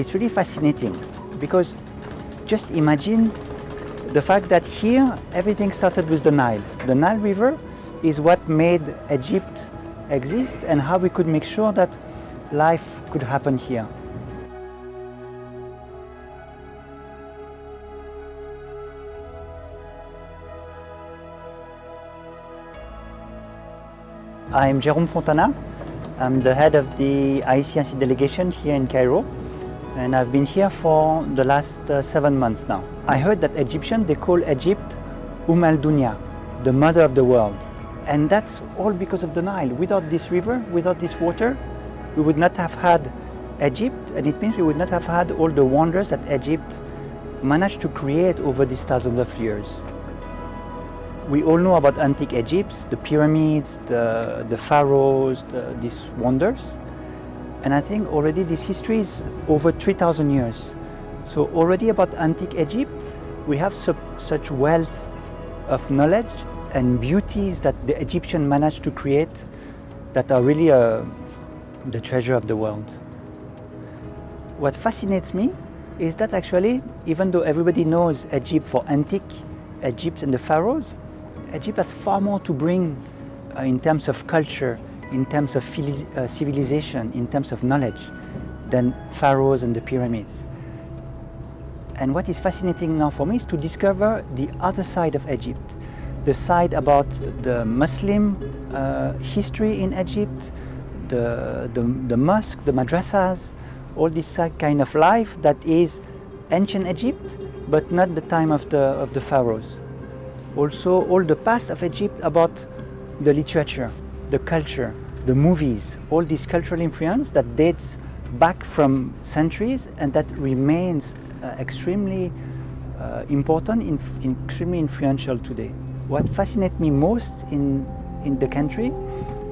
it's really fascinating because just imagine the fact that here everything started with the Nile. The Nile River is what made Egypt exist and how we could make sure that life could happen here. I'm Jérôme Fontana. I'm the head of the ICRC delegation here in Cairo and I've been here for the last uh, seven months now. I heard that Egyptians, they call Egypt Umm al-Dunya, the mother of the world. And that's all because of the Nile. Without this river, without this water, we would not have had Egypt and it means we would not have had all the wonders that Egypt managed to create over these thousands of years. We all know about antique Egypt, the pyramids, the, the pharaohs, the, these wonders. And I think already this history is over 3,000 years. So already about antique Egypt, we have su such wealth of knowledge and beauties that the Egyptian managed to create that are really uh, the treasure of the world. What fascinates me is that actually, even though everybody knows Egypt for antique Egypt and the pharaohs, Egypt has far more to bring uh, in terms of culture, in terms of uh, civilization, in terms of knowledge, than pharaohs and the pyramids. And what is fascinating now for me is to discover the other side of Egypt, the side about the Muslim uh, history in Egypt, the, the, the mosque, the madrasas, all this kind of life that is ancient Egypt, but not the time of the, of the pharaohs. Also, all the past of Egypt about the literature, the culture, the movies, all this cultural influence that dates back from centuries and that remains uh, extremely uh, important, in, extremely influential today. What fascinates me most in, in the country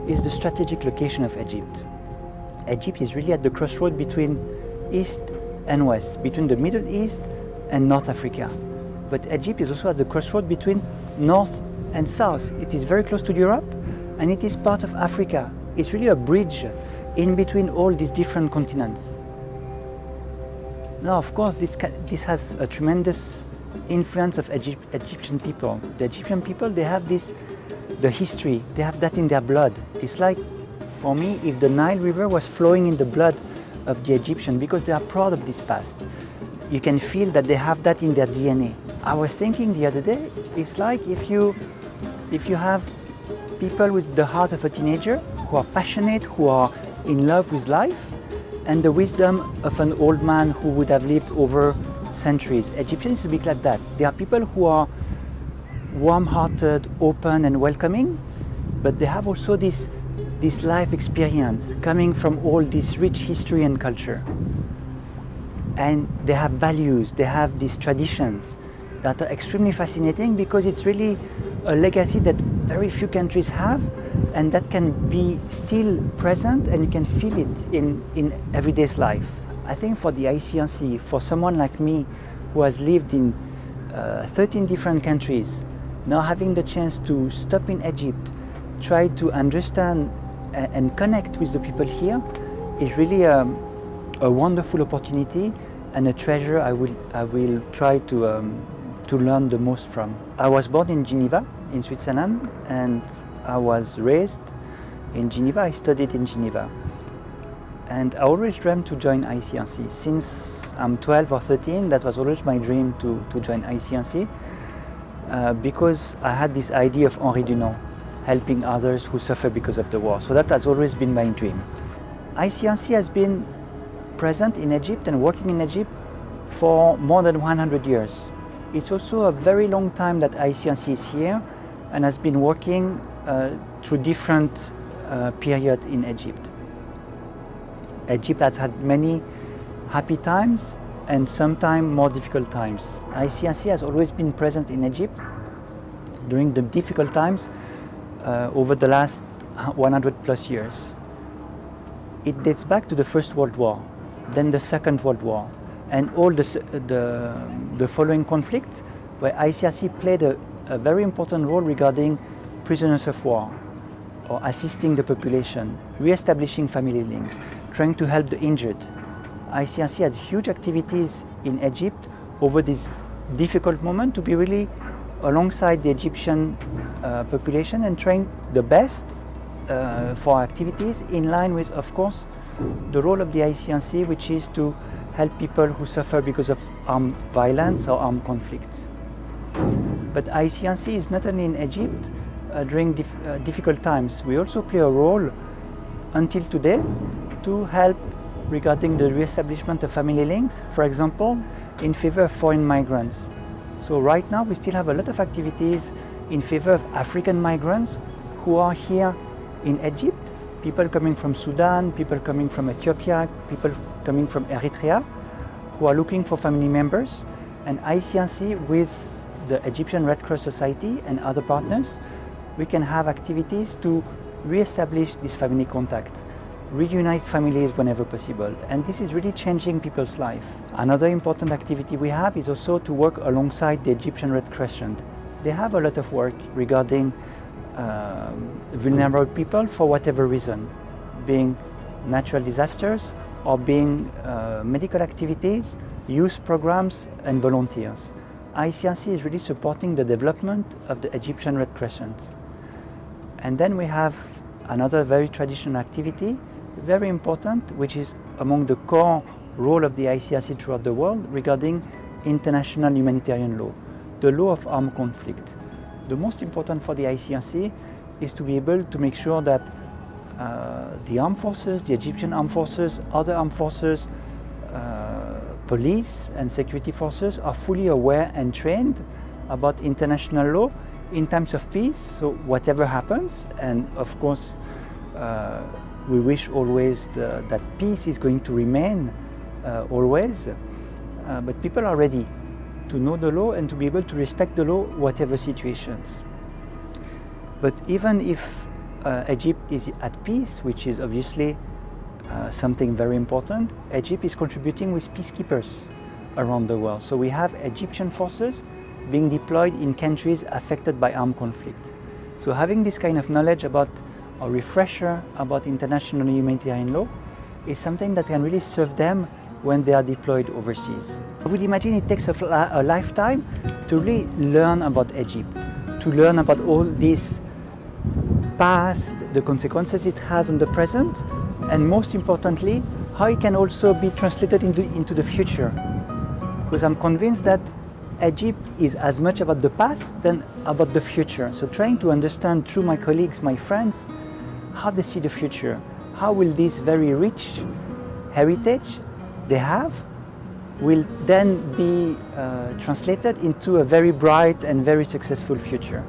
is the strategic location of Egypt. Egypt is really at the crossroad between East and West, between the Middle East and North Africa. But Egypt is also at the crossroad between North and South. It is very close to Europe and it is part of Africa. It's really a bridge in between all these different continents. Now, of course, this, this has a tremendous influence of Egypt, Egyptian people. The Egyptian people, they have this, the history, they have that in their blood. It's like, for me, if the Nile River was flowing in the blood of the Egyptian because they are proud of this past. You can feel that they have that in their DNA. I was thinking the other day, it's like if you, if you have people with the heart of a teenager who are passionate, who are in love with life, and the wisdom of an old man who would have lived over centuries. Egyptians a bit like that. They are people who are warm-hearted, open and welcoming, but they have also this, this life experience coming from all this rich history and culture. And they have values, they have these traditions that are extremely fascinating because it's really a legacy that very few countries have and that can be still present and you can feel it in, in everyday's life. I think for the ICRC, for someone like me who has lived in uh, 13 different countries, now having the chance to stop in Egypt, try to understand and connect with the people here is really a, a wonderful opportunity and a treasure I will, I will try to, um, to learn the most from. I was born in Geneva in Switzerland and I was raised in Geneva. I studied in Geneva. And I always dreamed to join ICRC. Since I'm 12 or 13, that was always my dream to, to join ICRC uh, because I had this idea of Henri Dunant, helping others who suffer because of the war. So that has always been my dream. ICRC has been present in Egypt and working in Egypt for more than 100 years. It's also a very long time that ICRC is here and has been working uh, through different uh, periods in Egypt. Egypt has had many happy times and sometimes more difficult times. ICRC has always been present in Egypt during the difficult times uh, over the last 100 plus years. It dates back to the First World War, then the Second World War, and all the, the, the following conflicts where ICRC played a, a very important role regarding prisoners of war or assisting the population, re-establishing family links, trying to help the injured. ICRC had huge activities in Egypt over this difficult moment to be really alongside the Egyptian uh, population and trying the best uh, for activities in line with, of course, the role of the ICRC, which is to help people who suffer because of armed violence or armed conflict. But ICRC is not only in Egypt uh, during dif uh, difficult times, we also play a role until today to help regarding the re-establishment of family links, for example, in favor of foreign migrants. So right now we still have a lot of activities in favor of African migrants who are here in Egypt, people coming from Sudan, people coming from Ethiopia, people coming from Eritrea, who are looking for family members. And ICRC with the Egyptian Red Cross Society and other partners, we can have activities to re-establish this family contact reunite families whenever possible. And this is really changing people's life. Another important activity we have is also to work alongside the Egyptian Red Crescent. They have a lot of work regarding uh, vulnerable people for whatever reason, being natural disasters or being uh, medical activities, youth programs and volunteers. ICRC is really supporting the development of the Egyptian Red Crescent. And then we have another very traditional activity very important, which is among the core role of the ICRC throughout the world regarding international humanitarian law, the law of armed conflict. The most important for the ICRC is to be able to make sure that uh, the armed forces, the Egyptian armed forces, other armed forces, uh, police and security forces are fully aware and trained about international law in times of peace. So whatever happens, and of course, uh, we wish always the, that peace is going to remain uh, always, uh, but people are ready to know the law and to be able to respect the law whatever situations. But even if uh, Egypt is at peace, which is obviously uh, something very important, Egypt is contributing with peacekeepers around the world. So we have Egyptian forces being deployed in countries affected by armed conflict. So having this kind of knowledge about a refresher about international humanitarian law is something that can really serve them when they are deployed overseas. I would imagine it takes a, a lifetime to really learn about Egypt, to learn about all this past, the consequences it has on the present, and most importantly, how it can also be translated into, into the future. Because I'm convinced that Egypt is as much about the past than about the future. So trying to understand through my colleagues, my friends, how they see the future. How will this very rich heritage they have will then be uh, translated into a very bright and very successful future.